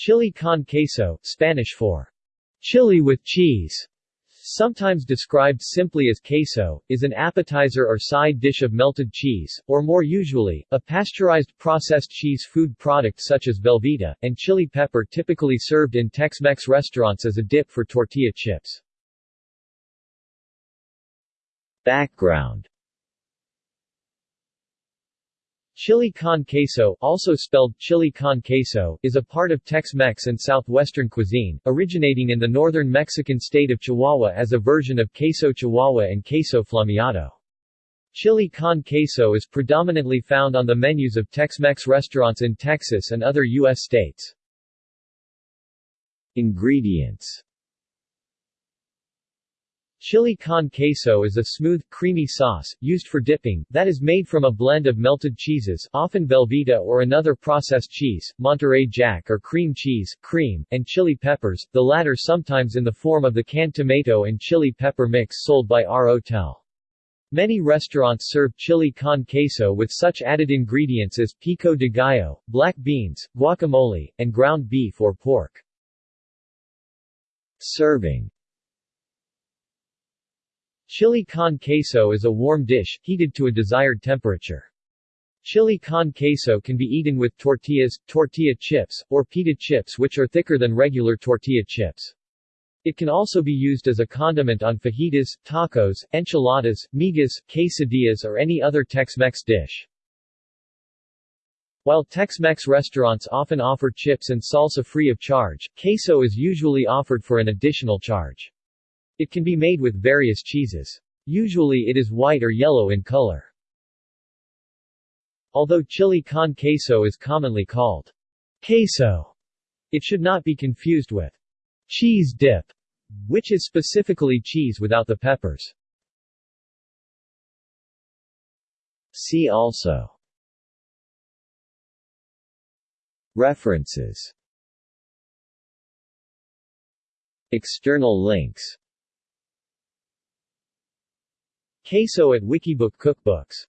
Chili con queso, Spanish for chili with cheese, sometimes described simply as queso, is an appetizer or side dish of melted cheese, or more usually, a pasteurized processed cheese food product such as Velveeta, and chili pepper typically served in Tex-Mex restaurants as a dip for tortilla chips. Background Chili con queso, also spelled chili con queso, is a part of Tex-Mex and southwestern cuisine, originating in the northern Mexican state of Chihuahua as a version of queso Chihuahua and queso flameado. Chili con queso is predominantly found on the menus of Tex-Mex restaurants in Texas and other U.S. states. Ingredients Chili con queso is a smooth, creamy sauce, used for dipping, that is made from a blend of melted cheeses often Velveeta or another processed cheese, Monterey Jack or cream cheese, cream, and chili peppers, the latter sometimes in the form of the canned tomato and chili pepper mix sold by Ro-Tel. Many restaurants serve chili con queso with such added ingredients as pico de gallo, black beans, guacamole, and ground beef or pork. Serving Chili con queso is a warm dish, heated to a desired temperature. Chili con queso can be eaten with tortillas, tortilla chips, or pita chips which are thicker than regular tortilla chips. It can also be used as a condiment on fajitas, tacos, enchiladas, migas, quesadillas or any other Tex-Mex dish. While Tex-Mex restaurants often offer chips and salsa free of charge, queso is usually offered for an additional charge. It can be made with various cheeses. Usually it is white or yellow in color. Although chili con queso is commonly called queso, it should not be confused with cheese dip, which is specifically cheese without the peppers. See also References External links Queso at Wikibook Cookbooks